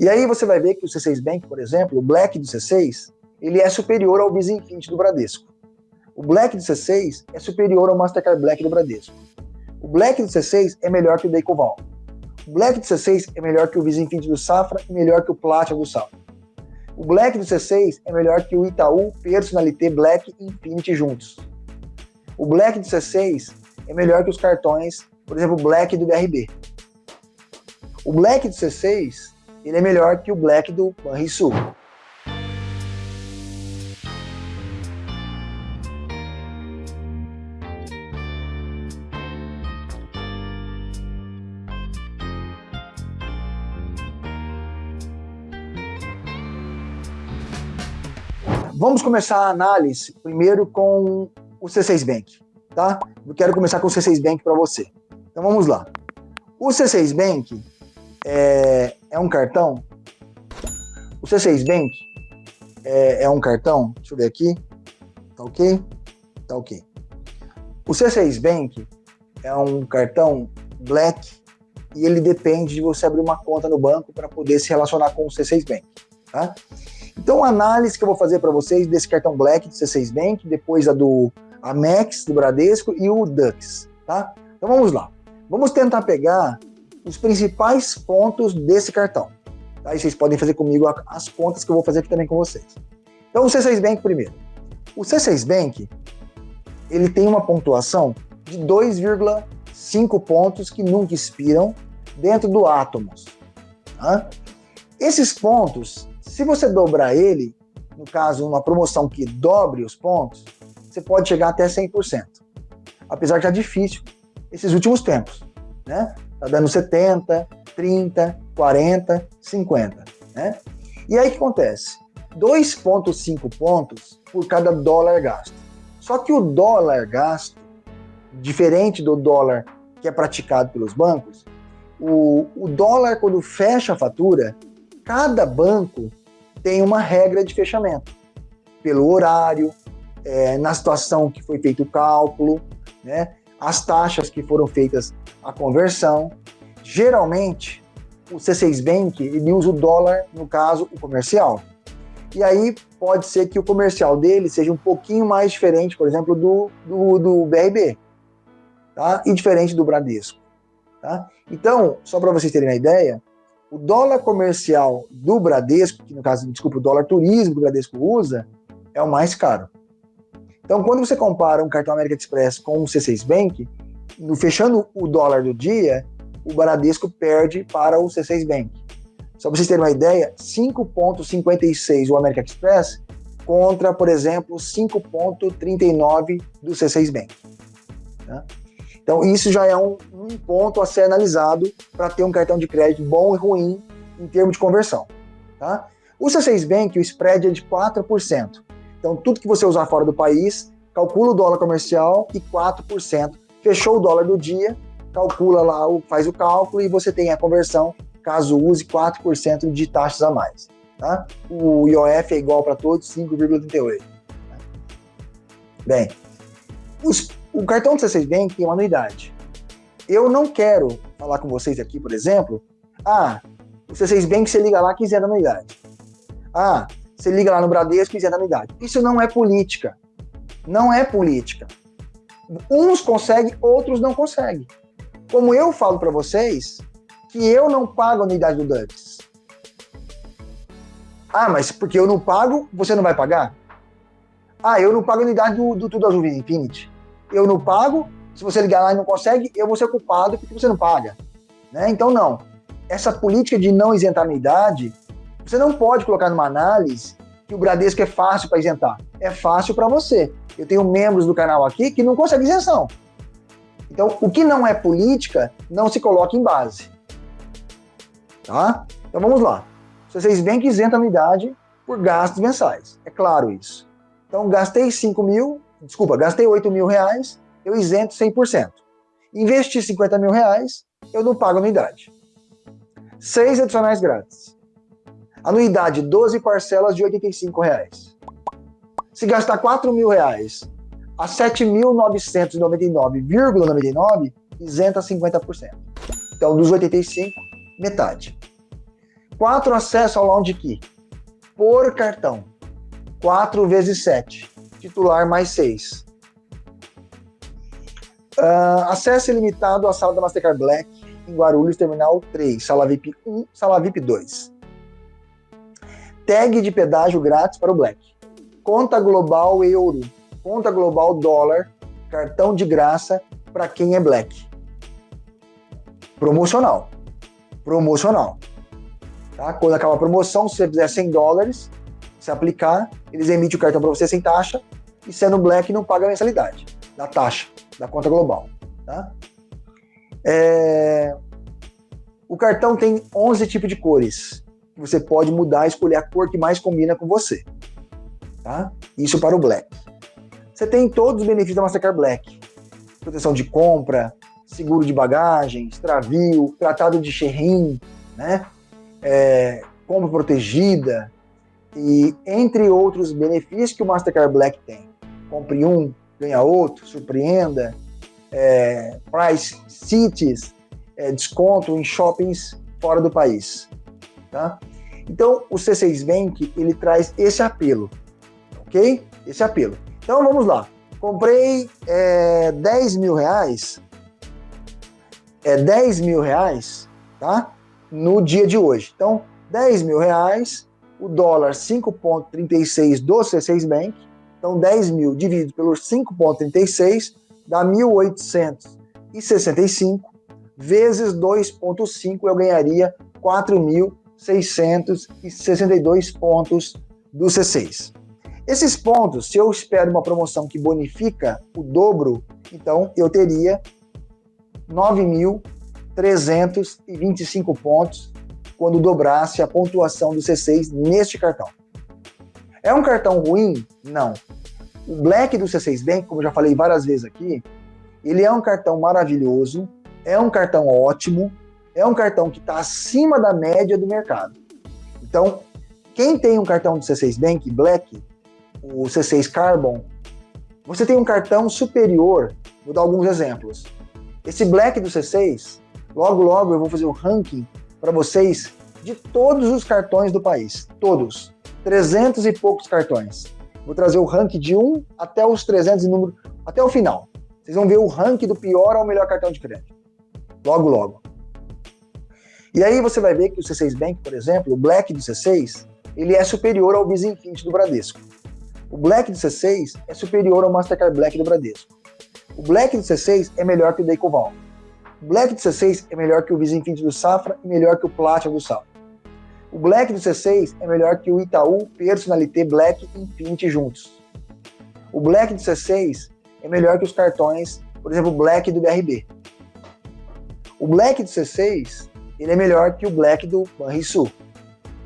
E aí você vai ver que o C6 Bank, por exemplo, o Black do C6, ele é superior ao Visa Infinity do Bradesco. O Black do C6 é superior ao Mastercard Black do Bradesco. O Black do C6 é melhor que o da Ecoval. O Black do C6 é melhor que o Visa Infinity do Safra e melhor que o Platinum do Safra. O Black do C6 é melhor que o Itaú Personalité Black e Infinity juntos. O Black do C6 é melhor que os cartões, por exemplo, Black do BRB. O Black do C6 ele é melhor que o Black do Banrisul. Vamos começar a análise primeiro com o C6 Bank, tá? Eu quero começar com o C6 Bank para você. Então vamos lá. O C6 Bank é, é um cartão. O C6 Bank é, é, um cartão. Deixa eu ver aqui. Tá ok? Tá ok. O C6 Bank é um cartão Black e ele depende de você abrir uma conta no banco para poder se relacionar com o C6 Bank, tá? Então, a análise que eu vou fazer para vocês desse cartão Black do C6 Bank, depois a do Amex, do Bradesco e o Dux, tá? Então vamos lá. Vamos tentar pegar os principais pontos desse cartão. Tá? E vocês podem fazer comigo as contas que eu vou fazer aqui também com vocês. Então, o C6 Bank primeiro. O C6 Bank, ele tem uma pontuação de 2,5 pontos que nunca expiram dentro do Atomos. Tá? Esses pontos se você dobrar ele, no caso, uma promoção que dobre os pontos, você pode chegar até 100%. Apesar que é difícil esses últimos tempos, né? Tá dando 70, 30, 40, 50, né? E aí o que acontece? 2,5 pontos por cada dólar gasto. Só que o dólar gasto, diferente do dólar que é praticado pelos bancos, o, o dólar, quando fecha a fatura, cada banco tem uma regra de fechamento, pelo horário, é, na situação que foi feito o cálculo, né, as taxas que foram feitas a conversão. Geralmente, o C6 Bank ele usa o dólar, no caso, o comercial. E aí pode ser que o comercial dele seja um pouquinho mais diferente, por exemplo, do, do, do BRB, tá? e diferente do Bradesco. Tá? Então, só para vocês terem uma ideia, o dólar comercial do Bradesco, que no caso, desculpa, o dólar turismo que o Bradesco usa, é o mais caro. Então, quando você compara um cartão América Express com um C6 Bank, no, fechando o dólar do dia, o Bradesco perde para o C6 Bank. Só para vocês terem uma ideia, 5,56 o América Express contra, por exemplo, 5,39 do C6 Bank. Tá? Então, isso já é um, um ponto a ser analisado para ter um cartão de crédito bom e ruim em termos de conversão. Tá? O C6 Bank, o spread é de 4%. Então, tudo que você usar fora do país, calcula o dólar comercial e 4%. Fechou o dólar do dia, calcula lá, faz o cálculo e você tem a conversão, caso use 4% de taxas a mais. Tá? O IOF é igual para todos, 5,38. Bem, os o cartão do C6 Bank tem uma anuidade. Eu não quero falar com vocês aqui, por exemplo, ah, o C6 Bank você liga lá que isenta anuidade. Ah, você liga lá no Bradesco e isenta anuidade. Isso não é política. Não é política. Uns conseguem, outros não conseguem. Como eu falo para vocês, que eu não pago a anuidade do Dux. Ah, mas porque eu não pago, você não vai pagar? Ah, eu não pago a unidade do, do Tudo Azul Infinity eu não pago, se você ligar lá e não consegue, eu vou ser culpado porque você não paga. Né? Então, não. Essa política de não isentar anuidade, você não pode colocar numa análise que o Bradesco é fácil para isentar. É fácil para você. Eu tenho membros do canal aqui que não conseguem isenção. Então, o que não é política, não se coloca em base. Tá? Então, vamos lá. Vocês veem que isenta anuidade por gastos mensais. É claro isso. Então, gastei 5 mil, desculpa, gastei 8 mil reais, eu isento 100%. Investi 50 mil reais, eu não pago anuidade. Seis adicionais grátis. Anuidade, 12 parcelas de 85 reais. Se gastar 4 mil reais a 7.999,99, isenta 50%. Então, dos 85, metade. quatro acessos ao Lounge Key por cartão. 4 vezes 7. Titular mais 6. Uh, ah, acesso ilimitado à sala da Mastercard Black em Guarulhos, Terminal 3, Sala VIP 1, Sala VIP 2. Tag de pedágio grátis para o Black. Conta global euro. Conta global dólar. Cartão de graça para quem é Black. Promocional. Promocional. Tá? Quando acaba a promoção, se você fizer 100 dólares, se aplicar, eles emitem o cartão para você sem taxa e sendo Black não paga a mensalidade da taxa da conta global. Tá? É... O cartão tem 11 tipos de cores. Você pode mudar, escolher a cor que mais combina com você. Tá? Isso para o Black. Você tem todos os benefícios da Mastercard Black. Proteção de compra, seguro de bagagem, extravio, tratado de Sherrin, né? É, compra protegida, e entre outros benefícios que o Mastercard Black tem. Compre um, ganha outro, surpreenda, é, price cities, é, desconto em shoppings fora do país. Tá? Então, o C6 Bank, ele traz esse apelo, ok? Esse apelo. Então, vamos lá. Comprei é, 10 mil reais, é 10 mil reais, tá? No dia de hoje. Então, 10 mil reais, o dólar 5,36 do C6 Bank, então 10 mil dividido pelo 5,36 dá 1.865, vezes 2,5 eu ganharia 4.662 pontos do C6. Esses pontos, se eu espero uma promoção que bonifica o dobro, então eu teria 9.325 pontos quando dobrasse a pontuação do C6 neste cartão. É um cartão ruim? Não. O Black do C6 Bank, como eu já falei várias vezes aqui, ele é um cartão maravilhoso, é um cartão ótimo, é um cartão que está acima da média do mercado. Então, quem tem um cartão do C6 Bank Black, o C6 Carbon, você tem um cartão superior. Vou dar alguns exemplos. Esse Black do C6, logo logo eu vou fazer o ranking para vocês de todos os cartões do país. Todos. 300 e poucos cartões. Vou trazer o ranking de 1 até os 300 e número, até o final. Vocês vão ver o ranking do pior ao melhor cartão de crédito. Logo, logo. E aí você vai ver que o C6 Bank, por exemplo, o Black do C6, ele é superior ao Visa do Bradesco. O Black do C6 é superior ao Mastercard Black do Bradesco. O Black do C6 é melhor que o da Ecoval. O Black do C6 é melhor que o Visa do Safra e melhor que o Platinum do Safra. O Black do C6 é melhor que o Itaú Personalité Black e Infinity juntos. O Black do C6 é melhor que os cartões, por exemplo, Black do BRB. O Black do C6 ele é melhor que o Black do Banrisul.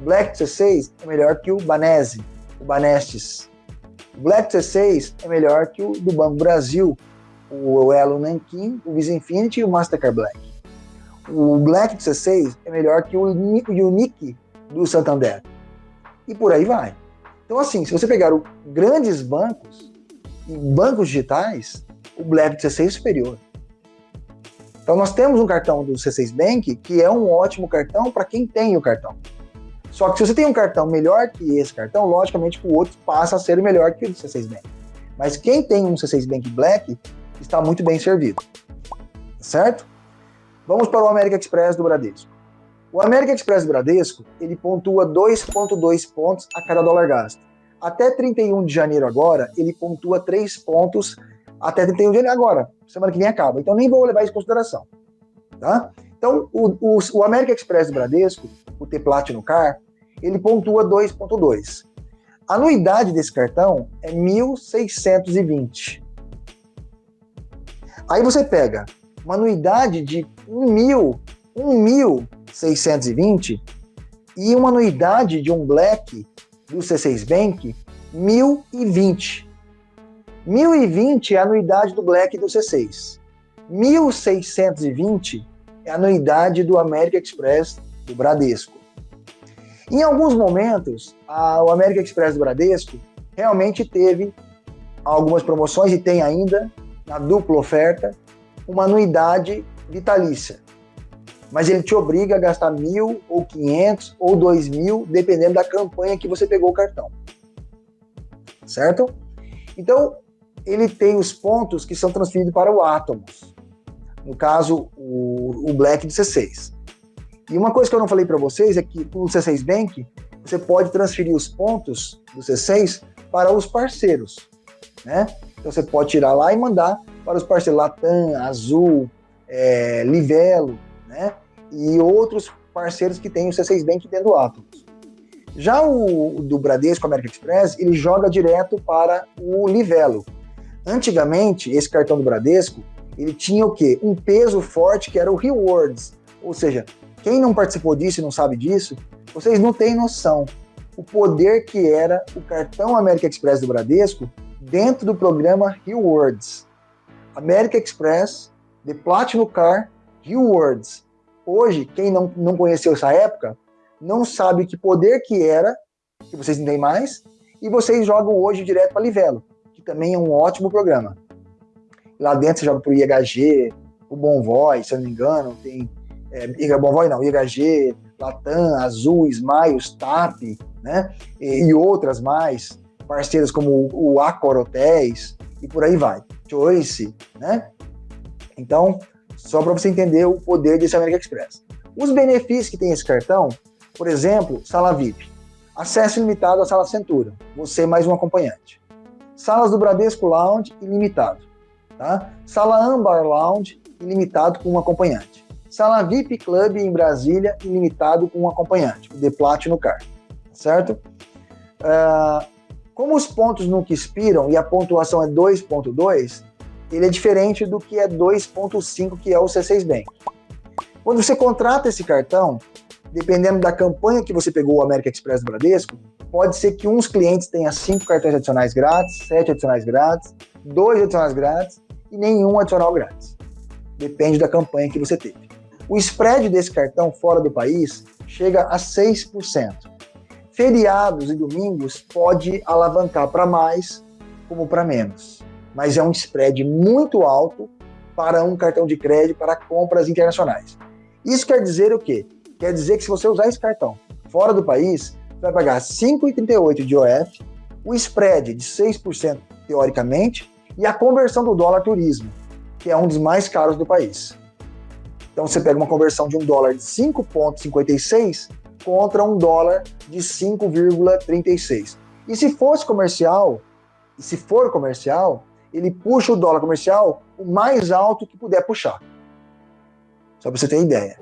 O Black do C6 é melhor que o Banese, o Banestes. O Black do C6 é melhor que o do Banco Brasil, o Elo Nankin, o Visa Infinity e o Mastercard Black. O Black do C6 é melhor que o Unique do Santander. E por aí vai. Então, assim, se você pegar o, grandes bancos e bancos digitais, o Black do C6 é superior. Então, nós temos um cartão do C6 Bank que é um ótimo cartão para quem tem o cartão. Só que se você tem um cartão melhor que esse cartão, logicamente o outro passa a ser melhor que o do C6 Bank. Mas quem tem um C6 Bank Black está muito bem servido. Certo? Vamos para o América Express do Bradesco. O América Express do Bradesco, ele pontua 2,2 pontos a cada dólar gasto. Até 31 de janeiro agora, ele pontua 3 pontos até 31 de janeiro agora. Semana que vem acaba. Então nem vou levar isso em consideração. Tá? Então, o, o, o Express do Bradesco, o T Platinum Car, ele pontua 2,2. A anuidade desse cartão é 1.620. Aí você pega uma anuidade de 1.620 e uma anuidade de um Black do C6 Bank 1.020. 1.020 é a anuidade do Black do C6. 1.620 é a anuidade do American Express do Bradesco. Em alguns momentos, a, o American Express do Bradesco realmente teve algumas promoções e tem ainda na dupla oferta, uma anuidade vitalícia. mas ele te obriga a gastar mil ou quinhentos ou dois mil, dependendo da campanha que você pegou o cartão. Certo? Então, ele tem os pontos que são transferidos para o Atomos. No caso, o, o Black de C6. E uma coisa que eu não falei para vocês é que o C6 Bank, você pode transferir os pontos do C6 para os parceiros, né? Então você pode tirar lá e mandar para os parceiros Latam, Azul, é, Livelo, né? E outros parceiros que têm o C6 Bank dentro do Atomos. Já o, o do Bradesco American Express, ele joga direto para o Livelo. Antigamente, esse cartão do Bradesco, ele tinha o quê? Um peso forte que era o Rewards. Ou seja, quem não participou disso e não sabe disso, vocês não têm noção o poder que era o cartão América Express do Bradesco dentro do programa Rewards. América Express, The Platinum Car, Rewards. Hoje, quem não, não conheceu essa época, não sabe que poder que era, que vocês não têm mais, e vocês jogam hoje direto para Livelo, que também é um ótimo programa. Lá dentro você joga para o IHG, o Bom Voz, se eu não me engano, tem é, Bom Voz não, IHG, Latam, Azul, Smiles, TAP, né? E, e, outras mais, parceiras como o Accor Hotéis e por aí vai. Choice, né? Então, só para você entender o poder desse American Express. Os benefícios que tem esse cartão, por exemplo, sala VIP, acesso ilimitado à sala Centura, você mais um acompanhante. Salas do Bradesco Lounge, ilimitado. Tá? Sala Ambar Lounge, ilimitado com um acompanhante. Sala VIP Club em Brasília, ilimitado com um acompanhante, o The Platinum Card, certo? Uh, como os pontos nunca expiram e a pontuação é 2.2, ele é diferente do que é 2.5, que é o C6 Bank. Quando você contrata esse cartão, dependendo da campanha que você pegou o América Express do Bradesco, pode ser que uns clientes tenham cinco cartões adicionais grátis, sete adicionais grátis, dois adicionais grátis e nenhum adicional grátis. Depende da campanha que você teve. O spread desse cartão fora do país chega a 6%. Feriados e domingos pode alavancar para mais como para menos, mas é um spread muito alto para um cartão de crédito para compras internacionais. Isso quer dizer o quê? Quer dizer que se você usar esse cartão fora do país, vai pagar 5,38 de OF, o spread de 6% teoricamente e a conversão do dólar turismo, que é um dos mais caros do país. Então você pega uma conversão de um dólar de 5,56 contra um dólar de 5,36. E se fosse comercial, e se for comercial, ele puxa o dólar comercial o mais alto que puder puxar. Só para você ter ideia.